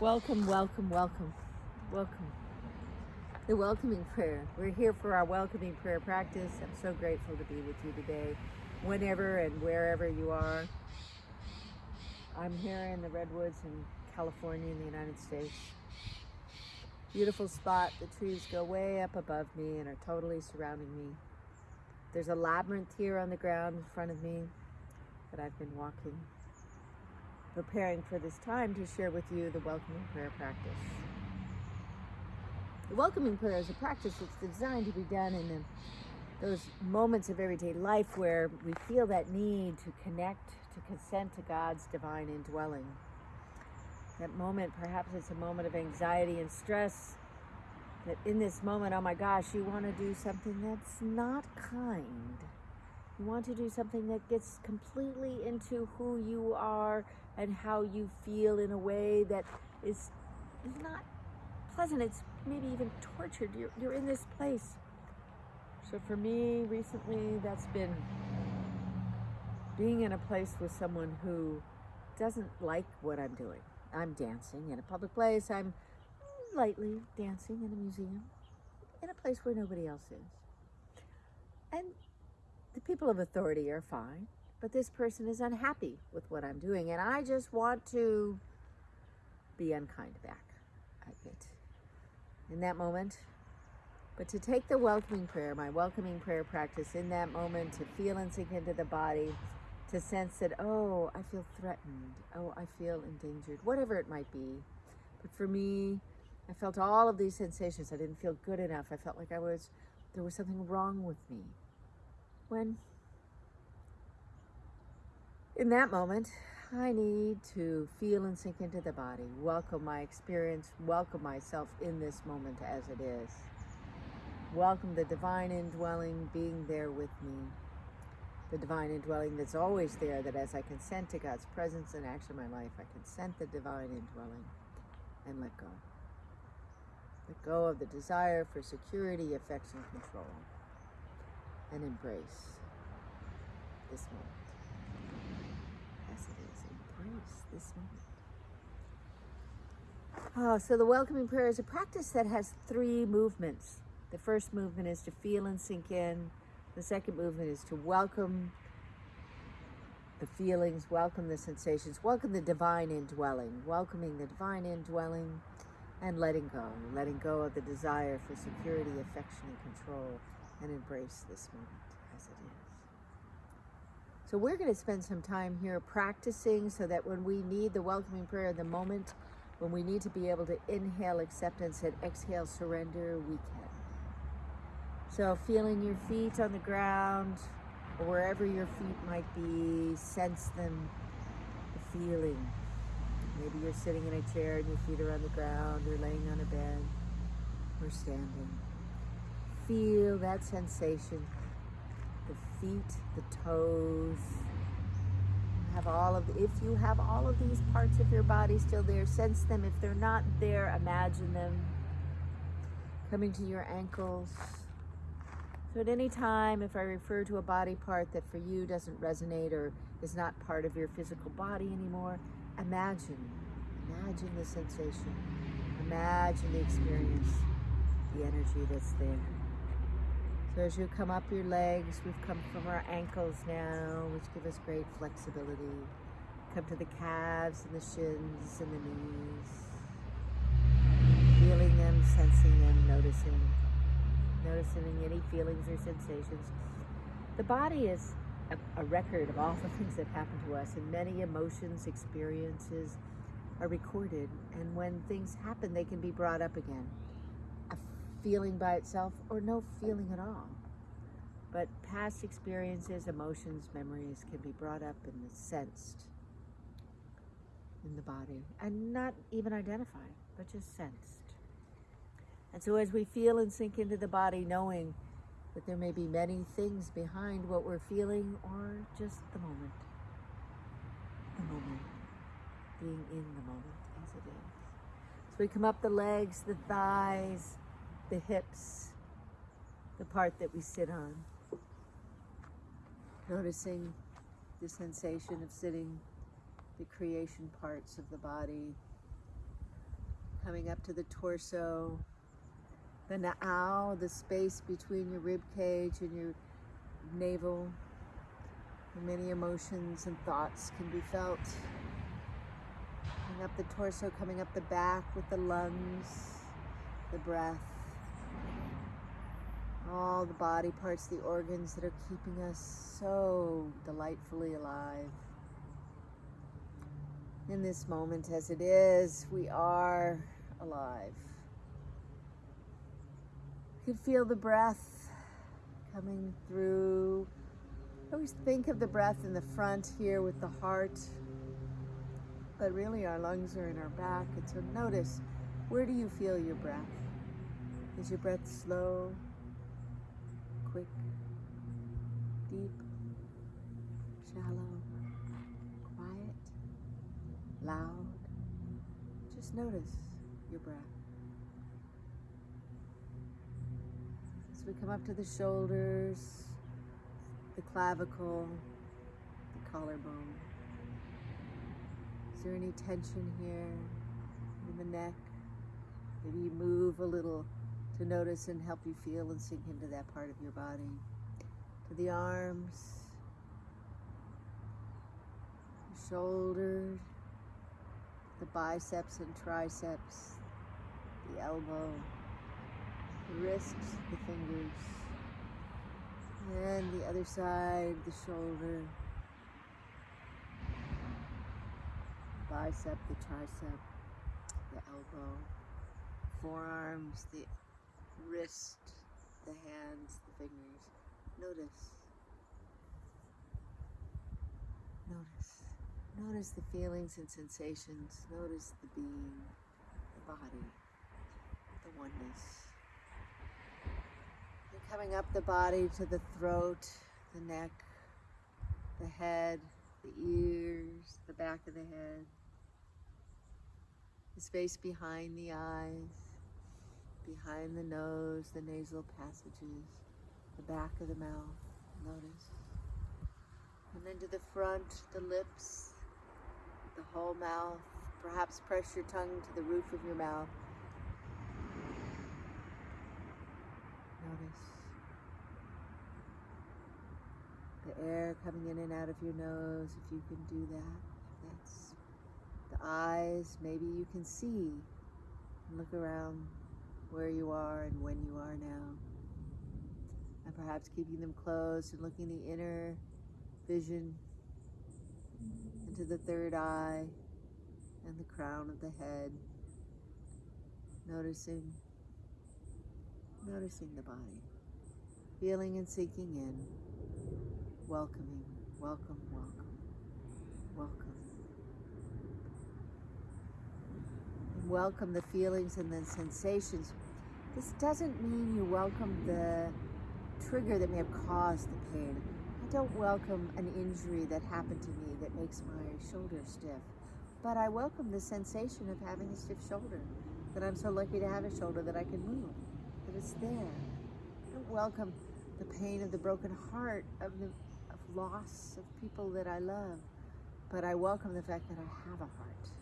Welcome, welcome, welcome, welcome. The welcoming prayer. We're here for our welcoming prayer practice. I'm so grateful to be with you today, whenever and wherever you are. I'm here in the Redwoods in California in the United States. Beautiful spot. The trees go way up above me and are totally surrounding me. There's a labyrinth here on the ground in front of me that I've been walking preparing for this time to share with you the welcoming prayer practice. The welcoming prayer is a practice that's designed to be done in the, those moments of everyday life where we feel that need to connect, to consent to God's divine indwelling. That moment, perhaps it's a moment of anxiety and stress. That in this moment, oh my gosh, you want to do something that's not kind. You want to do something that gets completely into who you are and how you feel in a way that is not pleasant. It's maybe even tortured. You're, you're in this place. So for me, recently, that's been being in a place with someone who doesn't like what I'm doing. I'm dancing in a public place. I'm lightly dancing in a museum in a place where nobody else is. And the people of authority are fine but this person is unhappy with what I'm doing and I just want to be unkind back I it in that moment. But to take the welcoming prayer, my welcoming prayer practice in that moment, to feel and sink into the body, to sense that, oh, I feel threatened, oh, I feel endangered, whatever it might be. But for me, I felt all of these sensations. I didn't feel good enough. I felt like I was, there was something wrong with me. When in that moment, I need to feel and sink into the body, welcome my experience, welcome myself in this moment as it is. Welcome the divine indwelling being there with me. The divine indwelling that's always there, that as I consent to God's presence and action in my life, I consent the divine indwelling and let go. Let go of the desire for security, affection, control, and embrace this moment. This moment. Oh, so the welcoming prayer is a practice that has three movements. The first movement is to feel and sink in. The second movement is to welcome the feelings, welcome the sensations, welcome the divine indwelling, welcoming the divine indwelling and letting go, letting go of the desire for security, affection, and control, and embrace this moment as it is. So we're going to spend some time here practicing so that when we need the welcoming prayer in the moment, when we need to be able to inhale acceptance and exhale surrender, we can. So feeling your feet on the ground or wherever your feet might be, sense them, the feeling. Maybe you're sitting in a chair and your feet are on the ground, or laying on a bed, or standing. Feel that sensation the feet, the toes. Have all of, if you have all of these parts of your body still there, sense them. If they're not there, imagine them coming to your ankles. So at any time, if I refer to a body part that for you doesn't resonate or is not part of your physical body anymore, imagine, imagine the sensation, imagine the experience, the energy that's there. So as you come up your legs, we've come from our ankles now, which give us great flexibility. Come to the calves and the shins and the knees. Feeling them, sensing them, noticing. Noticing any feelings or sensations. The body is a, a record of all the things that happen to us and many emotions, experiences are recorded. And when things happen, they can be brought up again feeling by itself or no feeling at all. But past experiences, emotions, memories can be brought up and sensed in the body and not even identified, but just sensed. And so as we feel and sink into the body, knowing that there may be many things behind what we're feeling or just the moment. The moment. Being in the moment as it is. So we come up the legs, the thighs, the hips, the part that we sit on. Noticing the sensation of sitting, the creation parts of the body, coming up to the torso, the na'au, the space between your rib cage and your navel. Many emotions and thoughts can be felt. Coming up the torso, coming up the back with the lungs, the breath, all the body parts, the organs that are keeping us so delightfully alive. In this moment, as it is, we are alive. You can feel the breath coming through. I always think of the breath in the front here with the heart, but really our lungs are in our back. And so notice where do you feel your breath? Is your breath slow, loud? Just notice your breath. As we come up to the shoulders, the clavicle, the collarbone. Is there any tension here in the neck? Maybe you move a little to notice and help you feel and sink into that part of your body. To the arms, shoulders, the biceps and triceps, the elbow, the wrists, the fingers, and the other side, the shoulder, bicep, the tricep, the elbow, forearms, the wrist, the hands, the fingers. Notice. Notice. Notice the feelings and sensations. Notice the being, the body, the oneness. Coming up the body to the throat, the neck, the head, the ears, the back of the head, the space behind the eyes, behind the nose, the nasal passages, the back of the mouth. Notice. And then to the front, the lips, the whole mouth. Perhaps press your tongue to the roof of your mouth. Notice the air coming in and out of your nose, if you can do that. That's the eyes, maybe you can see and look around where you are and when you are now. And perhaps keeping them closed and looking the inner vision into the third eye and the crown of the head. Noticing, noticing the body. Feeling and sinking in. Welcoming, welcome, welcome, welcome. And welcome the feelings and the sensations. This doesn't mean you welcome the trigger that may have caused the pain. I don't welcome an injury that happened to me that makes my shoulder stiff, but I welcome the sensation of having a stiff shoulder, that I'm so lucky to have a shoulder that I can move, that it's there. I don't welcome the pain of the broken heart of the of loss of people that I love, but I welcome the fact that I have a heart,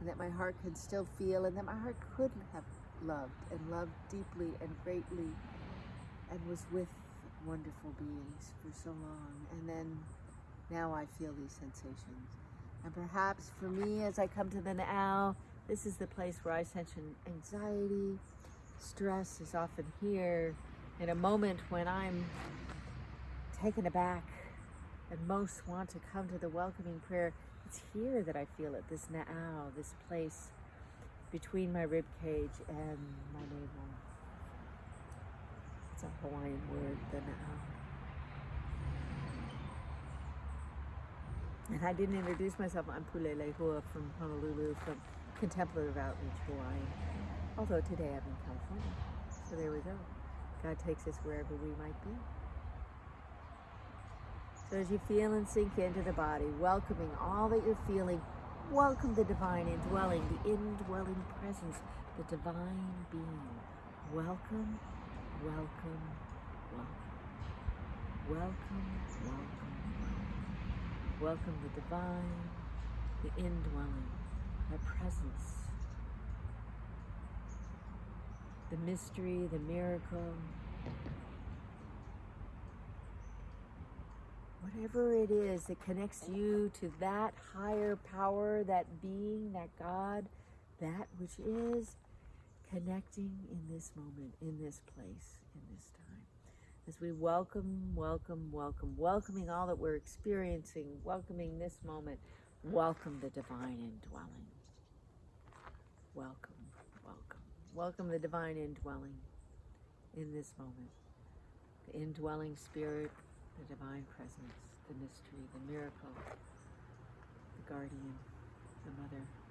and that my heart can still feel, and that my heart could have loved and loved deeply and greatly, and was with wonderful beings for so long. And then now I feel these sensations. And perhaps for me, as I come to the na'au, this is the place where I sense anxiety, stress is often here in a moment when I'm taken aback and most want to come to the welcoming prayer. It's here that I feel it, this na'au, this place between my rib cage and my navel. It's a Hawaiian word, the na'au. Um, and I didn't introduce myself. I'm Pulele Hua from Honolulu, from Contemplative Outreach Hawaii. Although today I'm in California. So there we go. God takes us wherever we might be. So as you feel and sink into the body, welcoming all that you're feeling, welcome the divine indwelling, the indwelling presence, the divine being. Welcome, welcome, welcome. Welcome, welcome, welcome. Welcome the divine, the indwelling, our presence, the mystery, the miracle. Whatever it is that connects you to that higher power, that being, that God, that which is connecting in this moment, in this place, in this time. As we welcome, welcome, welcome, welcoming all that we're experiencing, welcoming this moment, welcome the divine indwelling. Welcome, welcome, welcome the divine indwelling in this moment. The indwelling spirit, the divine presence, the mystery, the miracle, the guardian, the mother.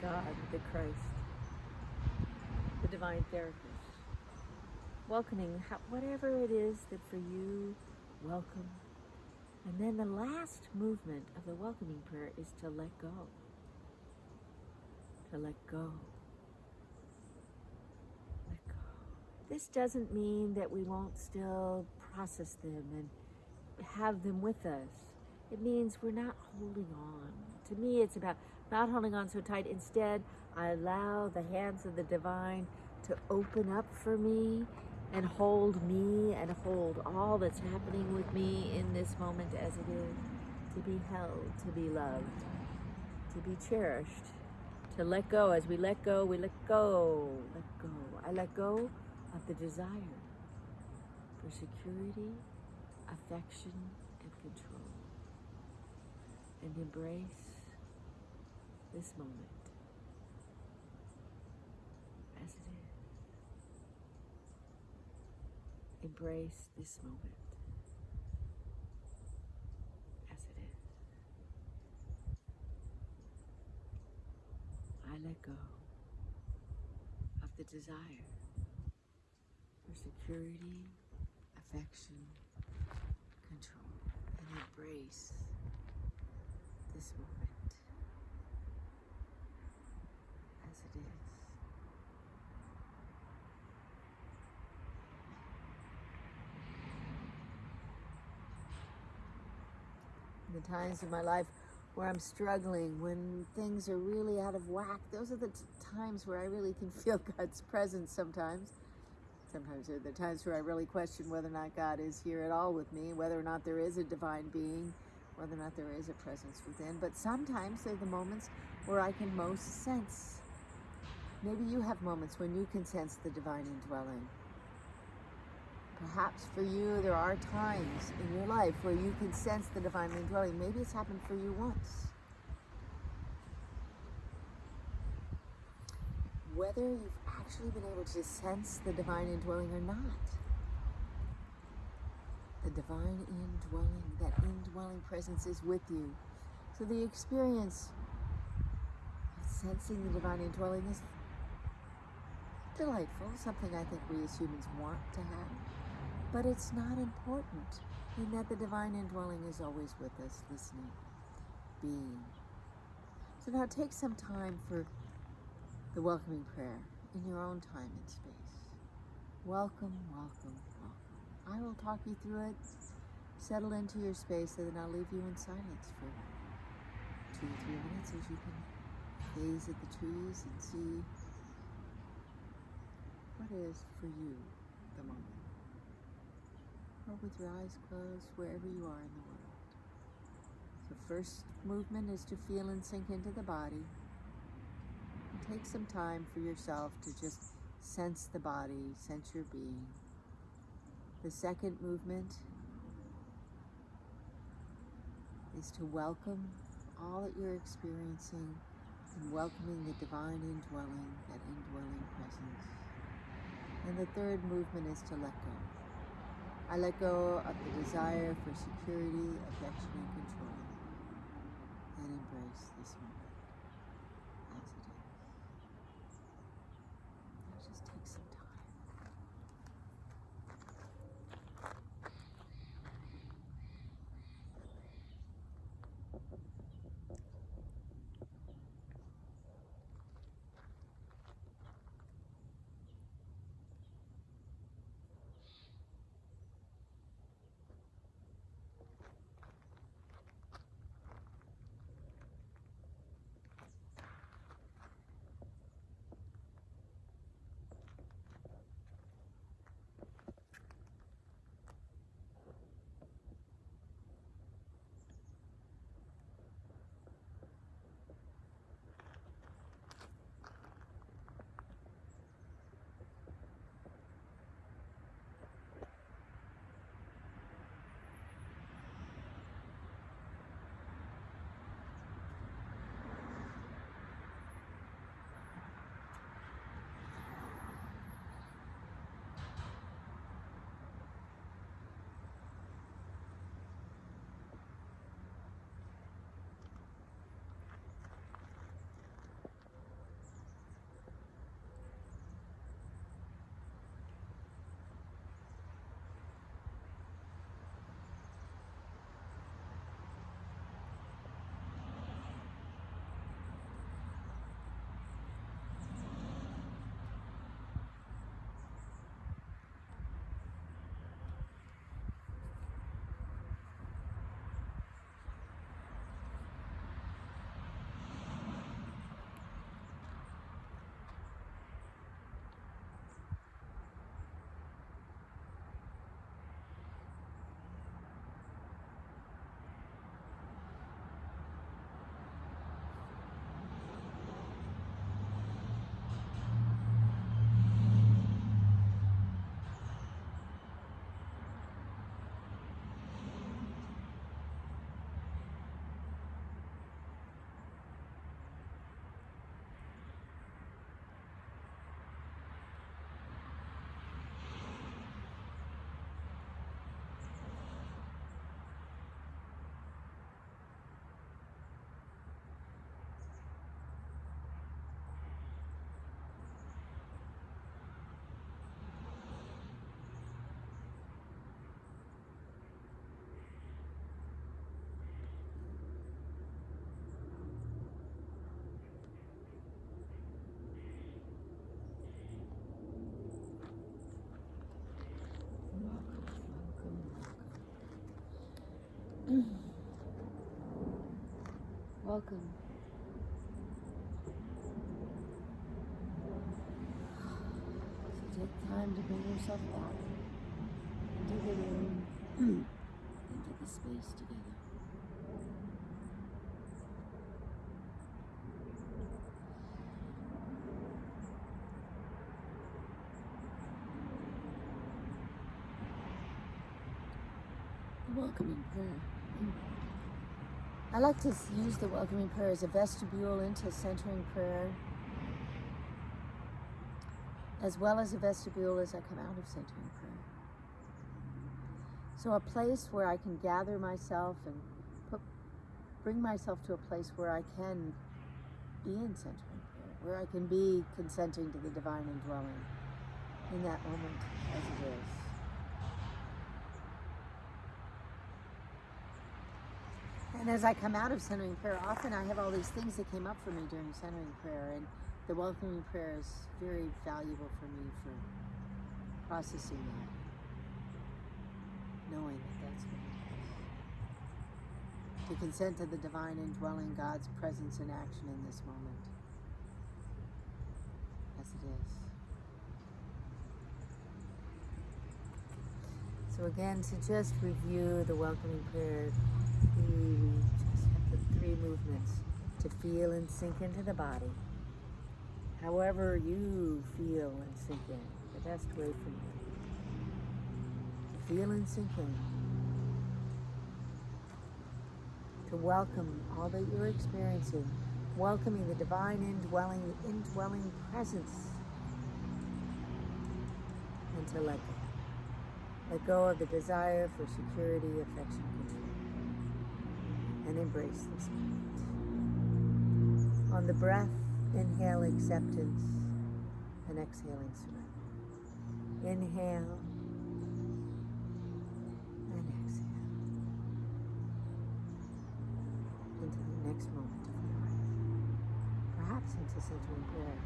God, the Christ, the divine therapist. Welcoming whatever it is that for you, welcome. And then the last movement of the welcoming prayer is to let go. To let go. Let go. This doesn't mean that we won't still process them and have them with us. It means we're not holding on. To me, it's about not holding on so tight. Instead, I allow the hands of the divine to open up for me and hold me and hold all that's happening with me in this moment as it is to be held, to be loved, to be cherished, to let go. As we let go, we let go, let go. I let go of the desire for security, affection, and control, and embrace this moment as it is. Embrace this moment as it is. I let go of the desire for security, affection, control, and embrace this moment as it is. The times in my life where I'm struggling, when things are really out of whack, those are the times where I really can feel God's presence sometimes. Sometimes are the times where I really question whether or not God is here at all with me, whether or not there is a divine being, whether or not there is a presence within. But sometimes they're the moments where I can most sense. Maybe you have moments when you can sense the divine indwelling. Perhaps for you, there are times in your life where you can sense the divine indwelling. Maybe it's happened for you once. Whether you've actually been able to sense the divine indwelling or not, the divine indwelling, that indwelling presence is with you. So the experience of sensing the divine indwelling is delightful, something I think we as humans want to have. But it's not important in that the divine indwelling is always with us, listening, being. So now take some time for the welcoming prayer in your own time and space. Welcome, welcome, welcome. I will talk you through it. Settle into your space and then I'll leave you in silence for two or three minutes as you can gaze at the trees and see what is for you the moment or with your eyes closed, wherever you are in the world. The first movement is to feel and sink into the body. And take some time for yourself to just sense the body, sense your being. The second movement is to welcome all that you're experiencing and welcoming the divine indwelling, that indwelling presence. And the third movement is to let go. I let go of the desire for security, affection, and control, and embrace this moment Mm. Welcome. So take time to bring yourself back into the room, into the space together. The welcoming prayer. I like to use the welcoming prayer as a vestibule into centering prayer, as well as a vestibule as I come out of centering prayer. So, a place where I can gather myself and put, bring myself to a place where I can be in centering prayer, where I can be consenting to the divine indwelling in that moment as it is. And as I come out of centering prayer, often I have all these things that came up for me during centering prayer, and the welcoming prayer is very valuable for me for processing that, knowing that that's what it is. To consent to the divine indwelling God's presence and action in this moment, as it is. So, again, to just review the welcoming prayer we just have the three movements to feel and sink into the body. However you feel and sink in, the best way for you. To feel and sink in. To welcome all that you're experiencing, welcoming the divine indwelling, the indwelling presence. And to let go. Let go of the desire for security, affection, and embrace this moment. On the breath, inhale acceptance and exhaling surrender. Inhale and exhale into the next moment of your life. Perhaps into centering prayer.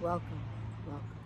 Welcome, welcome.